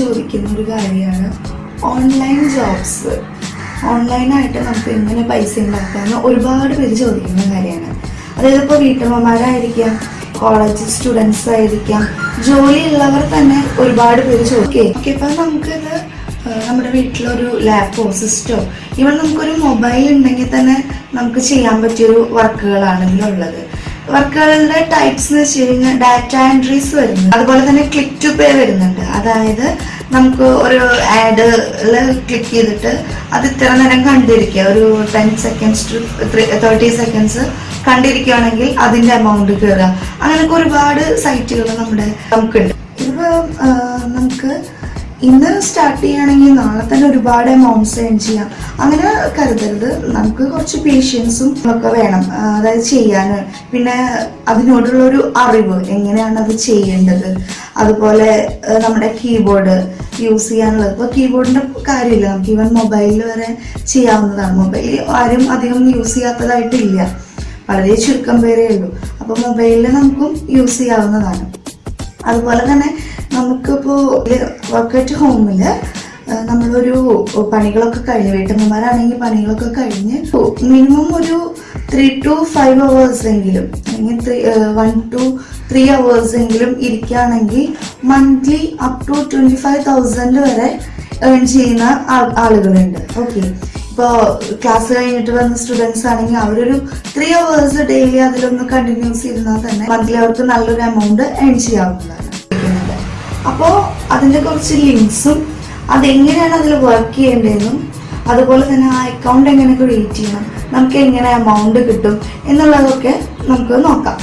ചോദിക്കുന്ന ഒരു കാര്യമാണ് ഓൺലൈൻ ജോബ്സ് ഓൺലൈനായിട്ട് നമുക്ക് എങ്ങനെ പൈസ ഉണ്ടാക്കാമെന്ന് ഒരുപാട് പേര് ചോദിക്കുന്ന കാര്യമാണ്. അതായത് ഇപ്പോൾ വീട്ടമ്മമാരായിരിക്കാം കോളേജ് സ്റ്റുഡൻസ് ആയിരിക്കാം ജോലിയുള്ളവർ തന്നെ ഒരുപാട് പേര് ചോദിക്കും. ഓക്കെ ഇപ്പം നമുക്കിത് നമ്മുടെ വീട്ടിലൊരു ലാപ്പോ സിസ്റ്റോ ഇവൺ നമുക്കൊരു മൊബൈൽ ഉണ്ടെങ്കിൽ തന്നെ നമുക്ക് ചെയ്യാൻ പറ്റിയൊരു വർക്കുകളാണ് ഇതിലുള്ളത്. വർക്കുകളുടെ ടൈപ്സ് എന്ന് വെച്ച് കഴിഞ്ഞാൽ ഡാറ്റ എൻട്രീസ് വരുന്നു അതുപോലെ തന്നെ ക്ലിക്ക് ടു പേ വരുന്നുണ്ട്. അതായത് നമുക്ക് ഒരു ആഡ് ക്ലിക്ക് ചെയ്തിട്ട് അത് ഇത്ര നേരം കണ്ടിരിക്കുക. ഒരു ten seconds to thirty seconds കണ്ടിരിക്കുകയാണെങ്കിൽ അതിന്റെ എമൗണ്ട് കയറുക അങ്ങനെയൊക്കെ ഒരുപാട് സൈറ്റുകൾ നമ്മുടെ നമുക്കുണ്ട്. ഇപ്പം ഇന്ന് സ്റ്റാർട്ട് ചെയ്യുകയാണെങ്കിൽ നാളെ തന്നെ ഒരുപാട് എമൗണ്ട്സ് ഏൺ ചെയ്യാം. അങ്ങനെ കരുതരുത്. നമുക്ക് കുറച്ച് പേഷ്യൻസും ഒക്കെ വേണം അതായത് ചെയ്യാൻ പിന്നെ അതിനോടുള്ള ഒരു അറിവ് എങ്ങനെയാണ് അത് ചെയ്യേണ്ടത്? അതുപോലെ നമ്മുടെ കീബോർഡ് യൂസ് ചെയ്യാനുള്ളത്. ഇപ്പോൾ കീബോർഡിന്റെ കാര്യമില്ല. നമുക്ക് ഈവൻ മൊബൈലിൽ വരെ ചെയ്യാവുന്നതാണ്. മൊബൈൽ ആരും അധികം യൂസ് ചെയ്യാത്തതായിട്ടില്ല. വളരെ ചുരുക്കം പേരേ ഉള്ളൂ. അപ്പോൾ മൊബൈലിൽ നമുക്കും യൂസ് ചെയ്യാവുന്നതാണ്. അതുപോലെ തന്നെ നമുക്കിപ്പോൾ വർക്ക് അറ്റ് ഹോമിൽ നമ്മളൊരു പണികളൊക്കെ കഴിഞ്ഞ് വീട്ടമ്മമാരാണെങ്കിൽ പണികളൊക്കെ കഴിഞ്ഞ് മിനിമം ഒരു ത്രീ ടു ഫൈവ് അവേഴ്സ് എങ്കിലും അല്ലെങ്കിൽ വൺ ടു ത്രീ അവേഴ്സ് എങ്കിലും ഇരിക്കുകയാണെങ്കിൽ monthly up to twenty five thousand വരെ ഏൺ ചെയ്യുന്ന ആളുകളുണ്ട്. ഓക്കെ ഇപ്പോൾ ക്ലാസ് കഴിഞ്ഞിട്ട് വന്ന സ്റ്റുഡൻസ് ആണെങ്കിൽ അവരൊരു ത്രീ അവേഴ്സ് ഡെയിലി അതിലൊന്ന് കണ്ടിന്യൂസ് ഇരുന്നാൽ തന്നെ മന്ത്ലി അവർക്ക് നല്ലൊരു എമൗണ്ട് ഏൺ ചെയ്യാവുന്നതാണ്. അപ്പോൾ അതിന്റെ കുറച്ച് ലിങ്ക്സും അതെങ്ങനെയാണ് അതിൽ വർക്ക് ചെയ്യേണ്ടതെന്നും അതുപോലെ തന്നെ ആ അക്കൗണ്ട് എങ്ങനെ ക്രിയേറ്റ് ചെയ്യണം നമുക്ക് എങ്ങനെ എമൗണ്ട് കിട്ടും എന്നുള്ളതൊക്കെ നമുക്ക് നോക്കാം.